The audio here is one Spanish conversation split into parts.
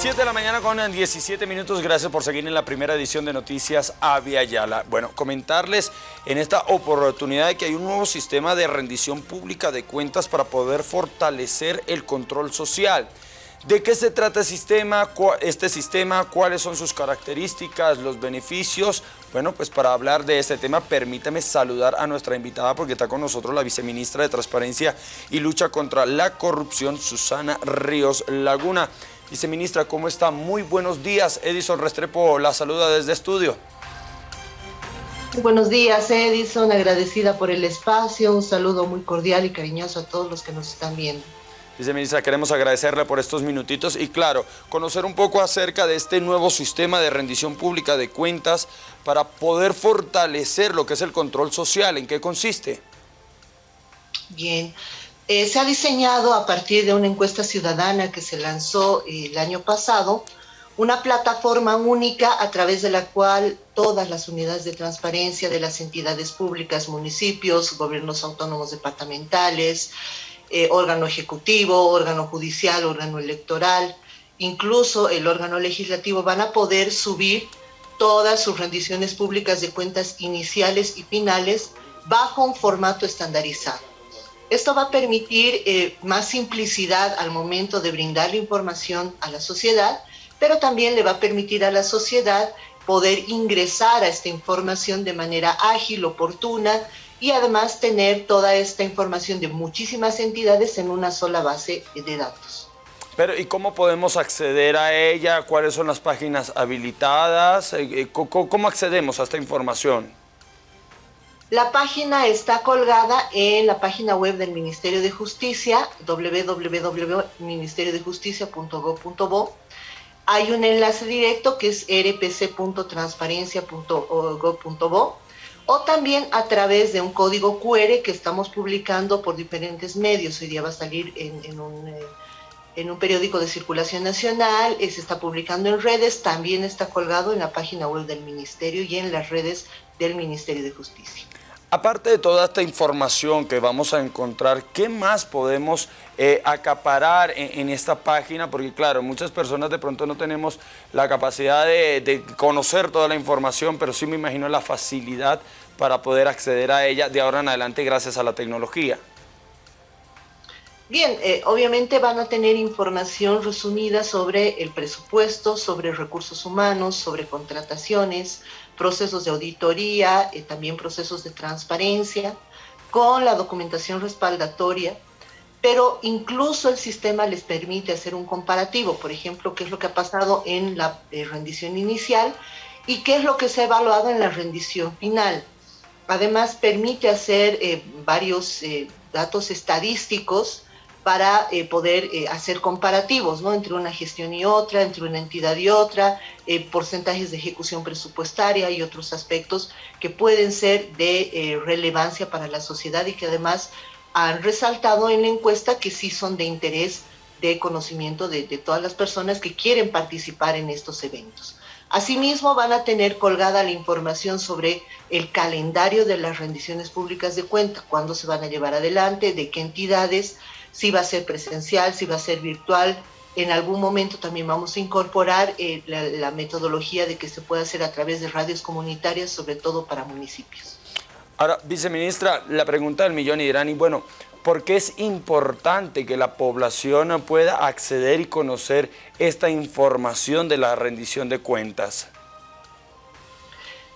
7 de la mañana con 17 minutos. Gracias por seguir en la primera edición de Noticias Avia Yala. Bueno, comentarles en esta oportunidad que hay un nuevo sistema de rendición pública de cuentas para poder fortalecer el control social. ¿De qué se trata este sistema? ¿Cuáles son sus características, los beneficios? Bueno, pues para hablar de este tema, permítame saludar a nuestra invitada porque está con nosotros la viceministra de Transparencia y Lucha contra la Corrupción, Susana Ríos Laguna. Viceministra, ¿cómo está? Muy buenos días. Edison Restrepo la saluda desde estudio. Buenos días, Edison. Agradecida por el espacio. Un saludo muy cordial y cariñoso a todos los que nos están viendo. Viceministra, queremos agradecerle por estos minutitos y claro, conocer un poco acerca de este nuevo sistema de rendición pública de cuentas para poder fortalecer lo que es el control social. ¿En qué consiste? Bien, eh, se ha diseñado a partir de una encuesta ciudadana que se lanzó eh, el año pasado, una plataforma única a través de la cual todas las unidades de transparencia de las entidades públicas, municipios, gobiernos autónomos departamentales, eh, órgano ejecutivo, órgano judicial, órgano electoral, incluso el órgano legislativo van a poder subir todas sus rendiciones públicas de cuentas iniciales y finales bajo un formato estandarizado. Esto va a permitir eh, más simplicidad al momento de brindar la información a la sociedad, pero también le va a permitir a la sociedad poder ingresar a esta información de manera ágil, oportuna y además tener toda esta información de muchísimas entidades en una sola base de datos. Pero ¿y cómo podemos acceder a ella? ¿Cuáles son las páginas habilitadas? Eh, eh, ¿Cómo accedemos a esta información? La página está colgada en la página web del Ministerio de Justicia, www.ministeriodejusticia.gov.bo. Hay un enlace directo que es rpc.transparencia.gov.bo o también a través de un código QR que estamos publicando por diferentes medios. Hoy día va a salir en, un, eh, en un periódico de circulación nacional, eh, se está publicando en redes, también está colgado en la página web del Ministerio y en las redes del Ministerio de Justicia. Aparte de toda esta información que vamos a encontrar, ¿qué más podemos eh, acaparar en, esta página? Porque claro, muchas personas de pronto no tenemos la capacidad de, conocer toda la información, pero sí me imagino la facilidad para poder acceder a ella de ahora en adelante gracias a la tecnología. Bien, eh, obviamente van a tener información resumida sobre el presupuesto, sobre recursos humanos, sobre contrataciones, procesos de auditoría, eh, también procesos de transparencia, con la documentación respaldatoria, pero incluso el sistema les permite hacer un comparativo, por ejemplo, qué es lo que ha pasado en la eh, rendición inicial y qué es lo que se ha evaluado en la rendición final. Además, permite hacer eh, varios datos estadísticos para eh, poder eh, hacer comparativos ¿no? entre una gestión y otra, entre una entidad y otra, eh, porcentajes de ejecución presupuestaria y otros aspectos que pueden ser de relevancia para la sociedad y que además han resaltado en la encuesta que sí son de interés de conocimiento de, de todas las personas que quieren participar en estos eventos. Asimismo, van a tener colgada la información sobre el calendario de las rendiciones públicas de cuenta, cuándo se van a llevar adelante, de qué entidades, si va a ser presencial, si va a ser virtual. En algún momento también vamos a incorporar eh, la, metodología de que se pueda hacer a través de radios comunitarias, sobre todo para municipios. Ahora, viceministra, la pregunta del millón y dirán, y bueno, ¿por qué es importante que la población pueda acceder y conocer esta información de la rendición de cuentas?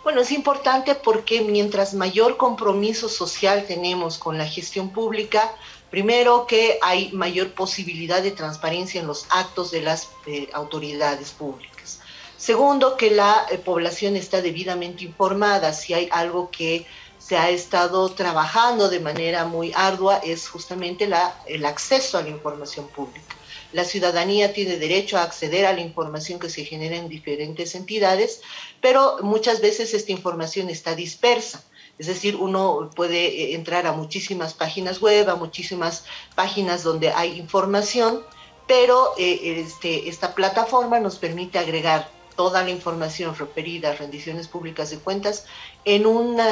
Bueno, es importante porque mientras mayor compromiso social tenemos con la gestión pública, Primero, que hay mayor posibilidad de transparencia en los actos de las eh, autoridades públicas. Segundo, que la eh, población está debidamente informada. Si hay algo que se ha estado trabajando de manera muy ardua es justamente el acceso a la información pública. La ciudadanía tiene derecho a acceder a la información que se genera en diferentes entidades, pero muchas veces esta información está dispersa. Es decir, uno puede eh, entrar a muchísimas páginas web, a muchísimas páginas donde hay información, pero eh, este, esta plataforma nos permite agregar toda la información referida a rendiciones públicas de cuentas en,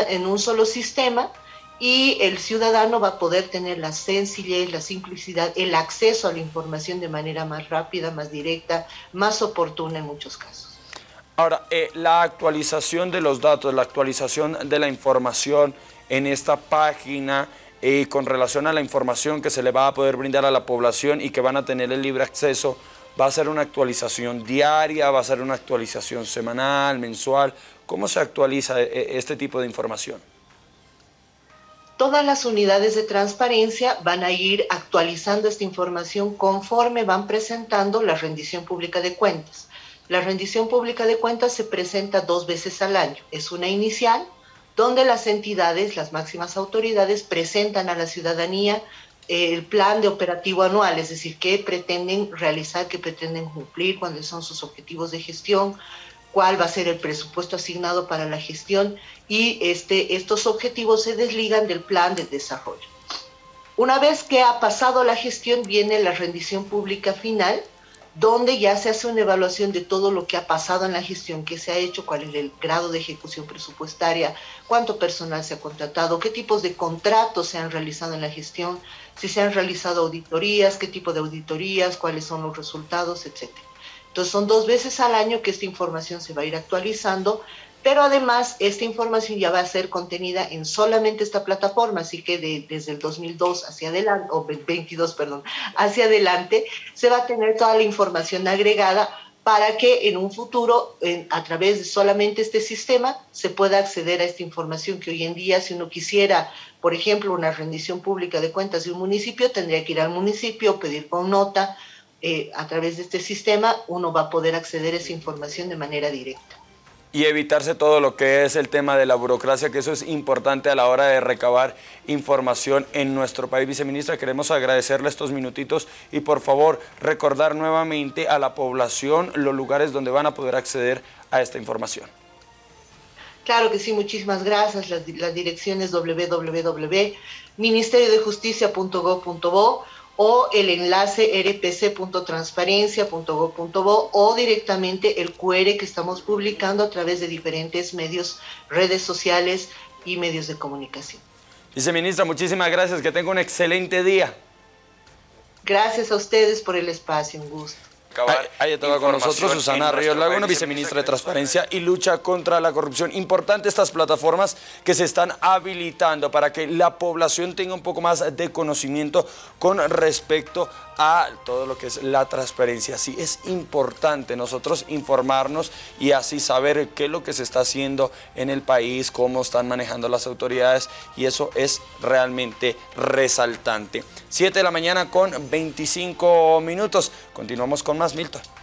en un solo sistema y el ciudadano va a poder tener la sencillez, la simplicidad, el acceso a la información de manera más rápida, más directa, más oportuna en muchos casos. Ahora, eh, la actualización de los datos, la actualización de la información en esta página y con relación a la información que se le va a poder brindar a la población y que van a tener el libre acceso, va a ser una actualización diaria, va a ser una actualización semanal, mensual. ¿Cómo se actualiza eh, este tipo de información? todas las unidades de transparencia van a ir actualizando esta información conforme van presentando la rendición pública de cuentas. La rendición pública de cuentas se presenta dos veces al año. Es una inicial, donde las entidades, las máximas autoridades, presentan a la ciudadanía eh, el plan de operativo anual, es decir, qué pretenden realizar, qué pretenden cumplir, cuáles son sus objetivos de gestión, cuál va a ser el presupuesto asignado para la gestión y este, estos objetivos se desligan del plan de desarrollo. Una vez que ha pasado la gestión viene la rendición pública final, donde ya se hace una evaluación de todo lo que ha pasado en la gestión, qué se ha hecho, cuál es el grado de ejecución presupuestaria, cuánto personal se ha contratado, qué tipos de contratos se han realizado en la gestión, si se han realizado auditorías, qué tipo de auditorías, cuáles son los resultados, etcétera. Entonces son dos veces al año que esta información se va a ir actualizando, pero además esta información ya va a ser contenida en solamente esta plataforma, así que desde el 2002 hacia adelante, o 22, perdón, hacia adelante, se va a tener toda la información agregada para que en un futuro, a través de solamente este sistema, se pueda acceder a esta información que hoy en día, si uno quisiera, por ejemplo, una rendición pública de cuentas de un municipio, tendría que ir al municipio, pedir con nota, eh, a través de este sistema uno va a poder acceder a esa información de manera directa. Y evitarse todo lo que es el tema de la burocracia, que eso es importante a la hora de recabar información en nuestro país. Viceministra, queremos agradecerle estos minutitos y por favor recordar nuevamente a la población los lugares donde van a poder acceder a esta información. Claro que sí, muchísimas gracias. La, la dirección es www.ministeriodejusticia.gov.bo o el enlace rpc.transparencia.gov.bo o directamente el QR que estamos publicando a través de diferentes medios, redes sociales y medios de comunicación. Viceministra, muchísimas gracias, que tenga un excelente día. Gracias a ustedes por el espacio, un gusto. Ahí estaba con nosotros Susana Ríos Laguna, viceministra de Transparencia y Lucha contra la Corrupción. Importante estas plataformas que se están habilitando para que la población tenga un poco más de conocimiento con respecto a todo lo que es la transparencia. Sí, es importante nosotros informarnos y así saber qué es lo que se está haciendo en el país, cómo están manejando las autoridades y eso es realmente resaltante. 7 de la mañana con 25 minutos. Continuamos con más Milton.